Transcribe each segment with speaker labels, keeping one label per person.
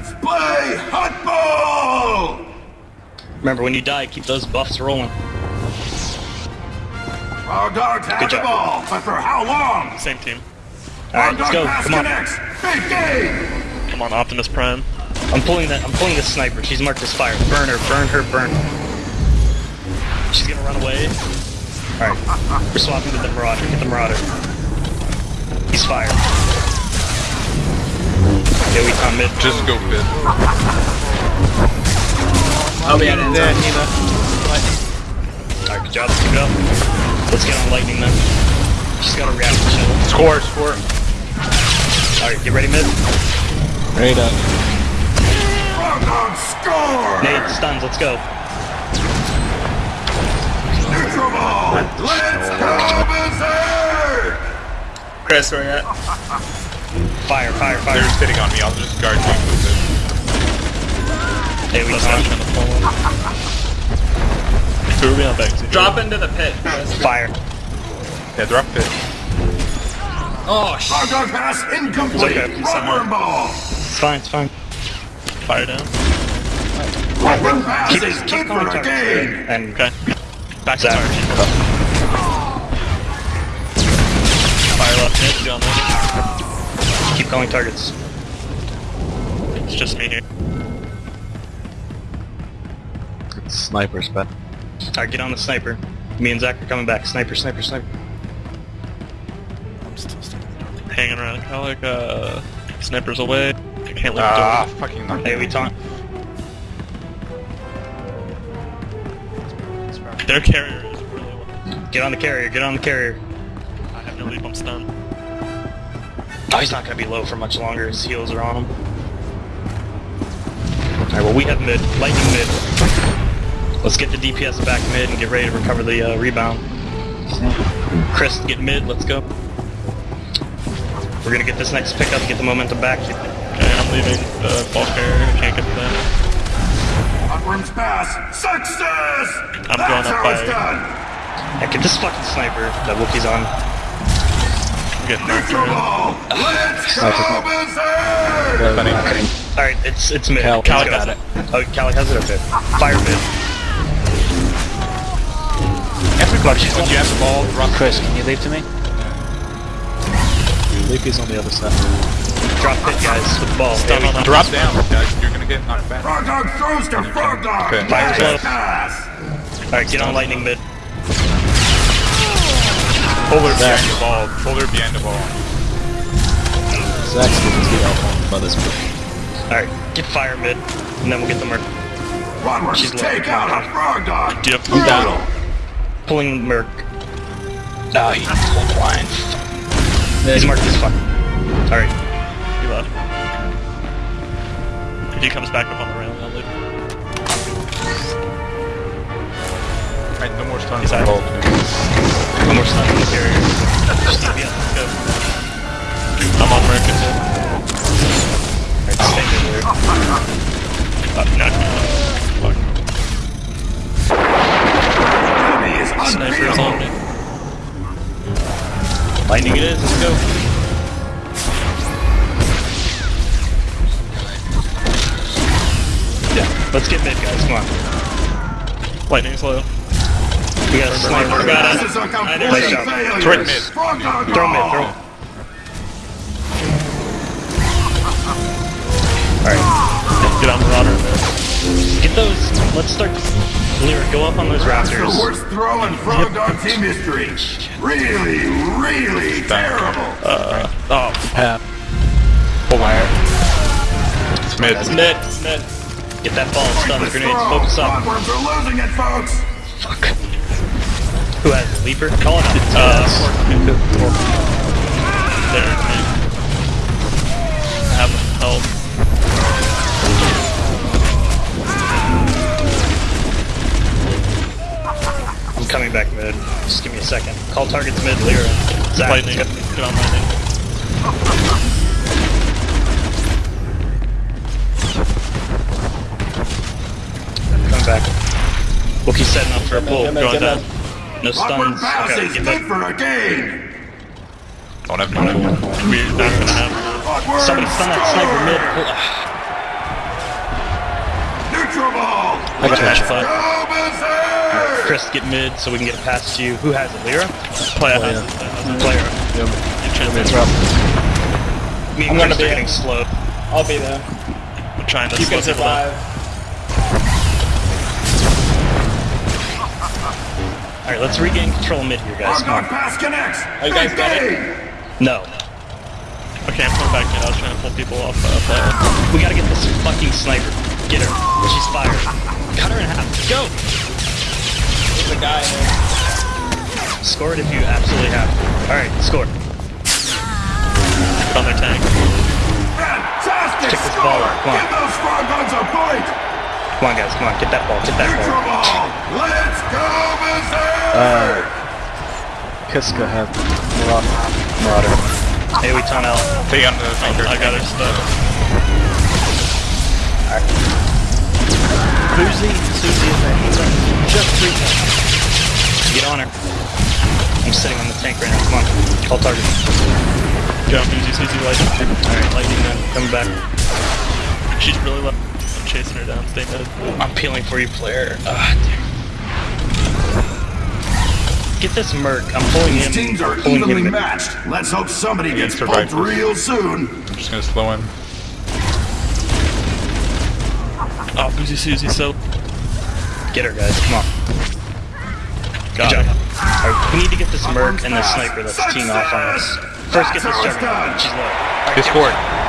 Speaker 1: Let's play hotball!
Speaker 2: Remember, when you die, keep those buffs rolling.
Speaker 1: Our Dogs have
Speaker 2: Good
Speaker 1: the
Speaker 2: job.
Speaker 1: ball, but for how long?
Speaker 3: Same team.
Speaker 2: Alright, let's go. Come on.
Speaker 1: connects. Big game!
Speaker 3: Come on, Optimus Prime.
Speaker 2: I'm pulling that. I'm pulling the sniper. She's marked as fire. Burn her. Burn her. Burn. her. She's gonna run away. All right. We're swapping to the Marauder. Get the Marauder. He's fire. Yeah, we come mid.
Speaker 4: Just go fit.
Speaker 5: Oh, yeah, that's
Speaker 6: There,
Speaker 5: on.
Speaker 6: Nina.
Speaker 2: All right, good job. Keep it up. Let's get on lightning then. She's got a reaction shield.
Speaker 4: Score, score.
Speaker 2: All right, get ready mid.
Speaker 6: Ready up.
Speaker 1: Frog Dogs score!
Speaker 2: Nade stuns. Let's go.
Speaker 1: Neutral ball! Let's go berserk!
Speaker 5: Chris, where you at?
Speaker 2: Fire. Fire. fire.
Speaker 4: They're sitting on me. I'll just guard you with it.
Speaker 2: Hey, we
Speaker 3: Let's watch
Speaker 2: found
Speaker 3: on the full one. Who are we on back to?
Speaker 5: Drop into the pit, Chris.
Speaker 2: fire.
Speaker 4: Yeah, drop it.
Speaker 5: Oh, sh-
Speaker 1: Frog Dog pass incomplete!
Speaker 2: It's okay.
Speaker 1: Rubber ball!
Speaker 2: It's fine. It's fine.
Speaker 3: Fire down.
Speaker 1: Rubber pass
Speaker 2: Keep,
Speaker 1: is
Speaker 2: keep
Speaker 1: good
Speaker 2: calling
Speaker 1: for game!
Speaker 2: And
Speaker 3: Okay. Back to target. Fire left mid, John there.
Speaker 2: Keep calling targets.
Speaker 3: It's just me here.
Speaker 6: It's sniper spot.
Speaker 2: Alright, get on the sniper. Me and Zach are coming back. Sniper, sniper, sniper.
Speaker 3: I'm still stuck. Hanging around Calic, uh, snipers away. I can't leave
Speaker 4: Ah,
Speaker 3: the door.
Speaker 4: fucking knocked
Speaker 2: Hey, we taunt.
Speaker 3: Their carrier is really low.
Speaker 2: Get on the carrier, get on the carrier.
Speaker 3: I have no leap, I'm stunned.
Speaker 2: Oh, he's not gonna be low for much longer. His heals are on him. Alright, well, we have mid. Lightning mid. Let's get the DPS back mid and get ready to recover the uh, rebound. Chris, get mid. Let's go. We're gonna get this next pickup, get the momentum back.
Speaker 3: Okay, I'm leaving the ball carrier. I can't get to that.
Speaker 1: Upwards pass! Success!
Speaker 3: I'm
Speaker 1: That's
Speaker 3: going up
Speaker 1: how
Speaker 3: by-
Speaker 1: it's done!
Speaker 2: Yeah, get this fucking sniper that Wookiee's on.
Speaker 3: I'm getting knocked
Speaker 1: Neutral
Speaker 3: around.
Speaker 1: ball! Let's go berserk!
Speaker 4: Funny.
Speaker 2: Alright, it's it's mid.
Speaker 6: Cal-
Speaker 3: Cal got it.
Speaker 2: Oh, Cali has it? Okay. Fire mid.
Speaker 4: Everybody, when you have the ball, drop
Speaker 6: Chris, can you leave to me? Leapy's on the other side.
Speaker 2: Drop it, guys, with the ball.
Speaker 3: Stun on
Speaker 2: we-
Speaker 4: Drop down, guys. You're gonna get knocked back.
Speaker 1: Frog Dog throws to Frog Dog!
Speaker 4: Okay.
Speaker 2: Fire
Speaker 1: Let's pass!
Speaker 2: Alright, get on lightning mid.
Speaker 4: Pull her behind the ball. Pull her behind the ball.
Speaker 6: Zach's getting too out by this point.
Speaker 2: Alright, get fire mid, and then we'll get the merc.
Speaker 1: Onwards,
Speaker 2: She's low.
Speaker 1: take out a Frog Dog!
Speaker 3: Do you have
Speaker 1: Brutal!
Speaker 2: Pulling merc. Oh, he's blind. He's marked as fuck. Alright,
Speaker 3: He left. If he comes back up on the railing, I'll leave.
Speaker 4: Right, no more stuns
Speaker 3: He's
Speaker 4: on
Speaker 3: out.
Speaker 2: One more stun on the carrier. Let's go.
Speaker 3: I'm on Merkin too.
Speaker 2: Alright, stay there.
Speaker 3: Uh, no. Fuck. Sniper is on me.
Speaker 2: Lightning it is, let's go. Yeah, let's get mid, guys, come on.
Speaker 3: Lightning's low.
Speaker 2: We got a sniper.
Speaker 3: got it.
Speaker 1: This a complete
Speaker 2: Nice job.
Speaker 1: failure!
Speaker 4: Throw it mid.
Speaker 2: Throw mid,
Speaker 1: ball.
Speaker 2: throw. Alright,
Speaker 3: Get on Marauder in there.
Speaker 2: get those. Let's start. Lyra, go up on those
Speaker 1: That's the
Speaker 2: raptors.
Speaker 1: worst throw in Frog Dog team history! Really, really terrible!
Speaker 3: Uh, Oh,
Speaker 6: Half.
Speaker 4: Pull wire. It's mid.
Speaker 3: it's mid, it's mid.
Speaker 2: Get that ball, stun the
Speaker 1: Pointless
Speaker 2: grenades, focus up.
Speaker 1: Frogworms are losing it, folks!
Speaker 2: Fuck. Who has it? Leaper? Call it out.
Speaker 3: Uh, there, man. I have help.
Speaker 2: I'm coming back mid. Just give me a second. Call targets mid, Lyra. Zach,
Speaker 3: Lightning.
Speaker 2: let's.
Speaker 3: Get on lightning.
Speaker 2: Coming back. Wookiee's setting up for a pull.
Speaker 3: Going down.
Speaker 2: No
Speaker 1: Upward
Speaker 2: stuns. Okay,
Speaker 1: is
Speaker 2: get
Speaker 1: good for a game!
Speaker 4: Don't have money.
Speaker 3: We're not gonna have.
Speaker 1: Frogworms
Speaker 2: Somebody stun that sniper mid. Neutral
Speaker 1: ball!
Speaker 6: I got
Speaker 1: Let's
Speaker 6: you.
Speaker 1: go berserk!
Speaker 2: Chris, get mid so we can get it past you. Who has it? Lyra?
Speaker 3: Play uh, a
Speaker 6: Oh,
Speaker 3: hazard.
Speaker 6: yeah.
Speaker 2: Player.
Speaker 6: Yep.
Speaker 3: You chance
Speaker 6: It's
Speaker 3: it.
Speaker 6: rough.
Speaker 2: Me
Speaker 5: I'm
Speaker 2: and
Speaker 5: gonna be
Speaker 2: getting slow.
Speaker 5: I'll be there.
Speaker 3: I'm trying to
Speaker 5: You
Speaker 3: slow
Speaker 5: can
Speaker 3: people down.
Speaker 2: Alright, let's regain control mid here, guys. Come
Speaker 1: Argon
Speaker 2: on.
Speaker 1: pass connects!
Speaker 5: Are you guys got it?
Speaker 1: Big
Speaker 2: No.
Speaker 3: Okay, I'm coming back in. I was trying to pull people off uh, play.
Speaker 2: We gotta get this fucking sniper. Get her. She's fired. Cut her in half. Go!
Speaker 5: There's a guy there.
Speaker 2: Score it if you absolutely have to. Alright, score.
Speaker 3: Put on their tank.
Speaker 1: Fantastic
Speaker 2: Kick this
Speaker 1: score!
Speaker 2: ball out, come on.
Speaker 1: Give those Frogons a point!
Speaker 2: Come on, guys. Come on. Get that ball. Get that ball.
Speaker 1: ball! Let's go berserk!
Speaker 6: Uh, Kiska had Marauder. Marauder.
Speaker 2: Hey, we tunnel.
Speaker 4: Take on the tanker.
Speaker 3: I got her stuck.
Speaker 6: Boozy, Susie, and then just three
Speaker 2: Get on her. I'm sitting on the tank right now. Come on. Call target.
Speaker 3: Go, easy, easy, lightning.
Speaker 2: Alright, lightning then. Coming back.
Speaker 3: She's really low. I'm chasing her down. Stay mid.
Speaker 2: I'm peeling for you, player. Ah, damn. Get this merc. I'm pulling
Speaker 1: These
Speaker 2: him.
Speaker 1: teams are
Speaker 2: pulling
Speaker 1: evenly
Speaker 2: him.
Speaker 1: matched. Let's hope somebody gets
Speaker 4: survivors.
Speaker 1: poked real soon.
Speaker 4: I'm just gonna slow him.
Speaker 3: Oh, Boozy Susie, so.
Speaker 2: Get her, guys. Come on.
Speaker 3: Got
Speaker 2: Good
Speaker 3: it.
Speaker 2: job. Alright, we need to get this merc and the sniper that's teeing off on us. First, get this
Speaker 1: That's how it's
Speaker 2: juggernaut. She's low.
Speaker 4: Get scored.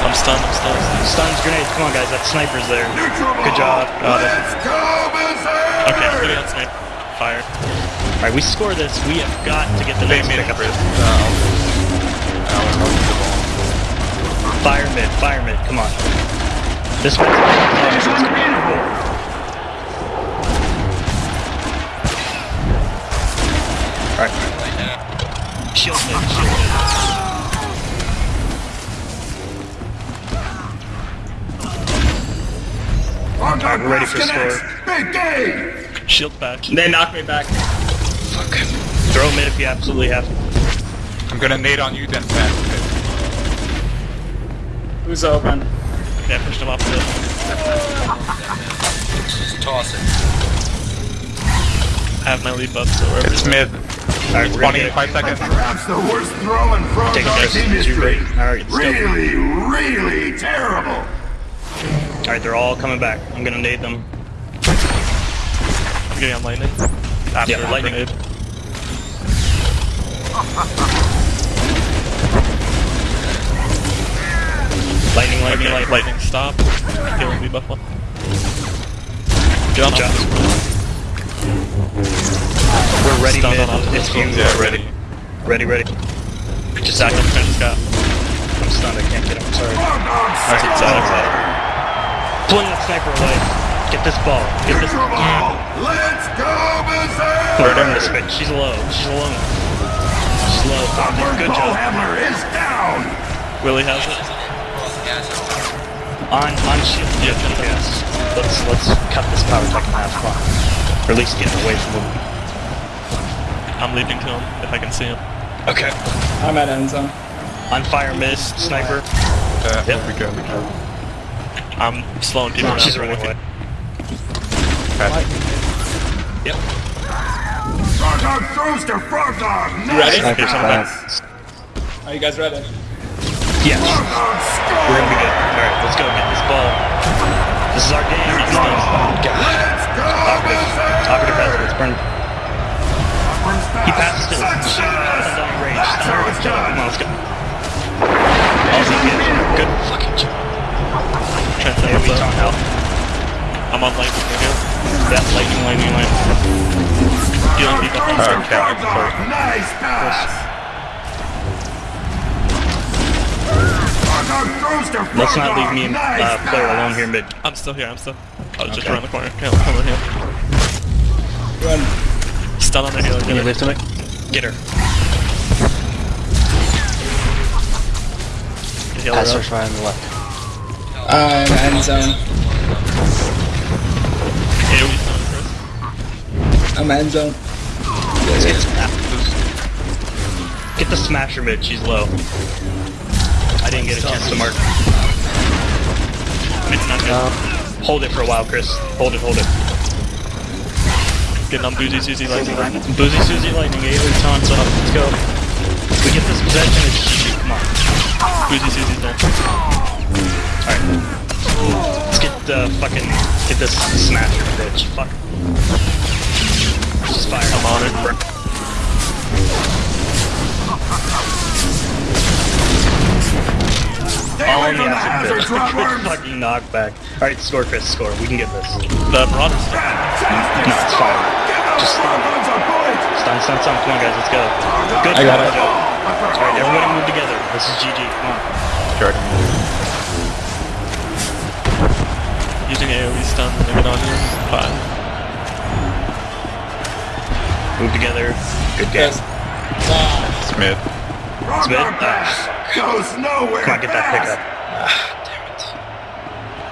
Speaker 3: I'm stunned, I'm stunned.
Speaker 2: Stuns, grenades. Come on, guys. That sniper's there.
Speaker 1: Neutral ball!
Speaker 2: Good job. Got it.
Speaker 1: Let's go!
Speaker 3: Okay, I'm getting on snipe. Fire.
Speaker 2: Alright, we score this. We have got to get the next
Speaker 4: made it,
Speaker 2: pickup.
Speaker 4: Chris. I'll- I'll help the ball.
Speaker 2: Fire mid. Fire mid. Come on. This one's this one's gonna be cool. Alright. Shield mid. Shield
Speaker 1: Argon
Speaker 2: we're ready
Speaker 1: pass
Speaker 2: for
Speaker 1: connects.
Speaker 2: score.
Speaker 1: Big game!
Speaker 3: Shield back.
Speaker 5: They knock me back.
Speaker 2: Fuck. Throw mid if you absolutely have to.
Speaker 4: I'm gonna nade on you, then fast.
Speaker 5: Who's open?
Speaker 3: Okay, I pushed him off the I have my lead buff, so wherever
Speaker 4: It's mid.
Speaker 2: Alright, we're gonna
Speaker 4: 20,
Speaker 2: get
Speaker 4: 5 seconds.
Speaker 1: Perhaps the worst throw in
Speaker 2: Take it,
Speaker 1: Frogdog
Speaker 2: guys.
Speaker 1: team history.
Speaker 2: Alright.
Speaker 1: Really, really terrible.
Speaker 2: Alright, they're all coming back. I'm gonna nade them.
Speaker 3: I'm getting on lightning. After
Speaker 2: Yeah, lightning.
Speaker 3: grenade.
Speaker 2: Lightning, lightning,
Speaker 3: Okay,
Speaker 2: lightning.
Speaker 3: lightning, stop. Healing lead buff one. Get on
Speaker 2: Good We're ready
Speaker 3: Stun
Speaker 2: mid.
Speaker 3: on us.
Speaker 2: You
Speaker 4: Yeah,
Speaker 2: ready. Ready, ready.
Speaker 3: Just sack him, finish Scott.
Speaker 2: I'm stunned. I can't get him. Sorry.
Speaker 1: Frogdog
Speaker 3: That's it,
Speaker 1: second
Speaker 2: Pulling that sniper away. Get this ball. Get this.
Speaker 1: Neutral ball! Let's go berserk!
Speaker 2: Put her in this. She's low. She's alone. She's low.
Speaker 1: Upward
Speaker 2: Good
Speaker 1: ball
Speaker 2: job.
Speaker 1: handler is down!
Speaker 3: Willie has it.
Speaker 2: On on shield.
Speaker 3: Yeah,
Speaker 2: Yes. Let's let's cut this power tech in half. Come on. Or at least get away from him.
Speaker 3: I'm leaping to him if I can see him.
Speaker 2: Okay.
Speaker 5: I'm at end zone.
Speaker 2: On fire miss, sniper.
Speaker 4: Uh,
Speaker 2: Yep.
Speaker 4: we go, we go.
Speaker 3: I'm slowing people down.
Speaker 2: She's
Speaker 3: for
Speaker 2: running
Speaker 3: wicked.
Speaker 2: away.
Speaker 4: Fast.
Speaker 2: Yep.
Speaker 1: Frogdog throws to Frogdog!
Speaker 5: You ready?
Speaker 1: Nice
Speaker 6: Sniper's.
Speaker 5: Are you guys ready?
Speaker 2: Yes. We're gonna be good. Alright, let's go get this ball. This is our game. Let's go. God.
Speaker 1: Let's go
Speaker 2: Talkative.
Speaker 1: berserk!
Speaker 2: Talkative has it. It's burned.
Speaker 1: Upward
Speaker 2: He
Speaker 1: pass.
Speaker 2: passes to
Speaker 1: Success!
Speaker 2: Undying range.
Speaker 1: That's how it's
Speaker 2: Come
Speaker 1: done.
Speaker 2: on, let's go. Easy kid. Good fucking job.
Speaker 3: Trying to
Speaker 2: Hey,
Speaker 3: help
Speaker 2: we
Speaker 3: out.
Speaker 2: talk out.
Speaker 3: I'm on lightning again.
Speaker 2: That lightning, lightning, lightning.
Speaker 3: Healing people.
Speaker 1: Frogdog
Speaker 4: Alright,
Speaker 1: to
Speaker 4: Cal,
Speaker 1: Frogdog.
Speaker 4: sorry.
Speaker 1: Nice pass! Frogdog throws to
Speaker 2: Let's not leave me and
Speaker 1: Nice
Speaker 2: uh, player alone here mid.
Speaker 3: I'm still here, I'm still. I was just around the corner. Come come on here.
Speaker 5: Run.
Speaker 3: Stun on the healer.
Speaker 2: Can you
Speaker 3: Get
Speaker 2: lift
Speaker 3: it.
Speaker 2: him? Get her.
Speaker 3: Get healer
Speaker 6: Pass
Speaker 3: up.
Speaker 6: rush right on the left.
Speaker 5: I'm end zone.
Speaker 3: AoE stun, Chris.
Speaker 5: I'm end zone.
Speaker 2: Let's get smash. Get the smasher mid. She's low. I didn't get a chance to mark.
Speaker 3: Mid's not good.
Speaker 6: Um,
Speaker 2: Hold it for a while, Chris. Hold it, hold it.
Speaker 3: Getting on Boozy Susie Lightning.
Speaker 2: Boozy Susie Lightning, Ailey's on top. Let's go. We get this possession, it's GG. Come on.
Speaker 3: Boozy Susie's there.
Speaker 2: Alright. Let's get the fucking get this smasher bitch. Fuck. Just fire.
Speaker 3: I'm on it.
Speaker 1: Stay
Speaker 2: All
Speaker 1: away
Speaker 2: in the
Speaker 1: from
Speaker 2: acid pit. Good fucking knockback. Alright, score Chris, score. We can get this.
Speaker 3: The Marauder's there.
Speaker 1: Fantastic
Speaker 2: No, it's fine. Just-
Speaker 1: Frogons a bullet!
Speaker 2: Stun, stun, stun. Come on guys, let's go. Good
Speaker 6: I got it.
Speaker 2: Alright, everybody move together. This is GG. Come on.
Speaker 6: Jordan.
Speaker 3: AoE stun to get on you. Five.
Speaker 2: Move together. Good game.
Speaker 5: Yes. Ah,
Speaker 6: Smith.
Speaker 2: Smith.
Speaker 1: pass! Goes nowhere
Speaker 2: Come on, get that pickup. Ah, damn it.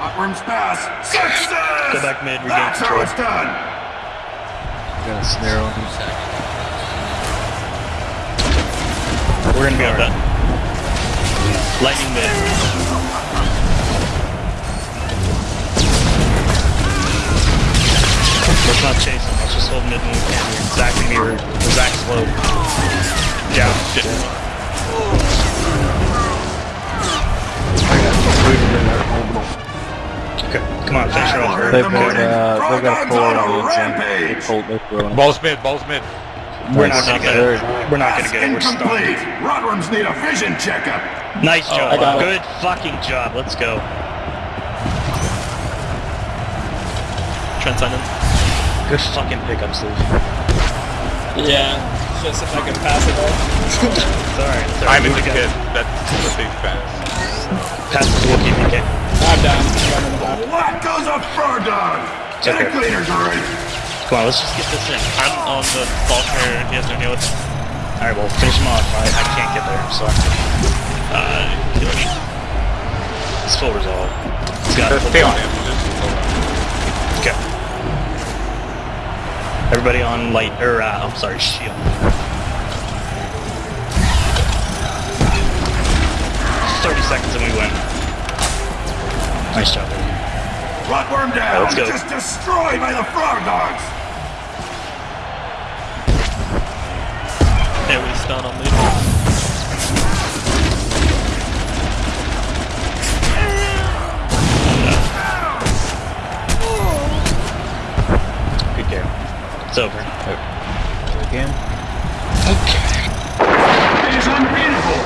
Speaker 1: Rotworms pass! Success!
Speaker 2: Go back mid, regain
Speaker 1: That's how it's done!
Speaker 6: Got a snare on him.
Speaker 2: We're gonna be
Speaker 3: Got
Speaker 2: alright.
Speaker 3: that.
Speaker 2: Lightning mid. Let's not chase him. Let's just hold mid when we can. Zach can be rude. Zach's low. Down.
Speaker 3: Shit.
Speaker 2: Okay. Come on, finish her off.
Speaker 1: They've
Speaker 6: They've got, uh, they've got
Speaker 1: Frogdogs
Speaker 6: four
Speaker 1: on a
Speaker 6: the inside. They pulled, they throwing.
Speaker 7: Balls mid, balls mid.
Speaker 2: We're not gonna get it. We're not gonna get it. We're
Speaker 1: incomplete!
Speaker 2: stunned.
Speaker 1: Rotworms need a vision checkup!
Speaker 2: Nice job.
Speaker 5: I got it.
Speaker 2: Good fucking job. Let's go.
Speaker 3: Transcendent.
Speaker 2: Good fucking pickup, Steve.
Speaker 5: yeah. Just if I can pass it off.
Speaker 2: sorry, alright. It's alright.
Speaker 7: I'm in the
Speaker 2: together.
Speaker 7: kid. That's a big pass.
Speaker 2: Pass it to Wookiee if you can.
Speaker 5: I'm down. One and a half.
Speaker 1: What goes a Frogdog? Get
Speaker 2: Okay.
Speaker 1: a cleaners ready!
Speaker 2: Come on, let's just get this in.
Speaker 3: I'm on the ball carrier. He has no heal.
Speaker 2: Alright, well, finish him off. I, I can't get there. I'm sorry.
Speaker 3: Uh, healer me.
Speaker 2: It's full resolve. He's got it.
Speaker 7: Just stay on him.
Speaker 2: Okay. Everybody on light, or, uh, I'm sorry, shield. Thirty seconds and we win. Nice job. baby.
Speaker 1: Rotworm down!
Speaker 2: let's go.
Speaker 1: Just destroyed by the Frogdogs!
Speaker 3: AoE stun on me.
Speaker 2: It's over.
Speaker 6: Again. Okay.
Speaker 1: It is unbeatable!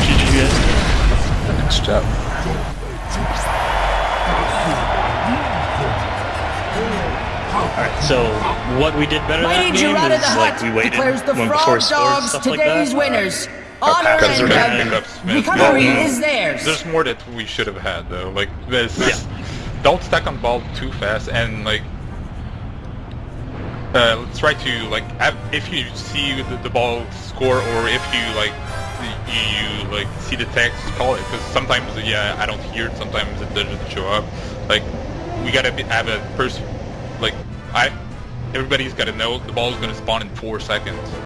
Speaker 3: GG guys.
Speaker 6: Nice job.
Speaker 2: Alright, so what we did better that
Speaker 8: Lady
Speaker 2: game
Speaker 8: Gerada
Speaker 2: is
Speaker 8: the
Speaker 2: like
Speaker 8: Hut
Speaker 2: we waited
Speaker 8: declares the
Speaker 2: when before scores stuff like
Speaker 8: today's
Speaker 2: that.
Speaker 8: winners. Honor
Speaker 7: Because
Speaker 8: and
Speaker 7: we're gonna pick up Smith.
Speaker 8: recovery
Speaker 7: Yeah.
Speaker 8: is theirs.
Speaker 7: There's more that we should have had though. Like this.
Speaker 2: Yeah.
Speaker 7: Don't stack on ball too fast and like. Uh, let's try to like if you see the, the ball score or if you like you, like see the text call it because sometimes yeah I don't hear it sometimes it doesn't show up like we gotta be, have a person like I everybody's gotta know the ball is gonna spawn in four seconds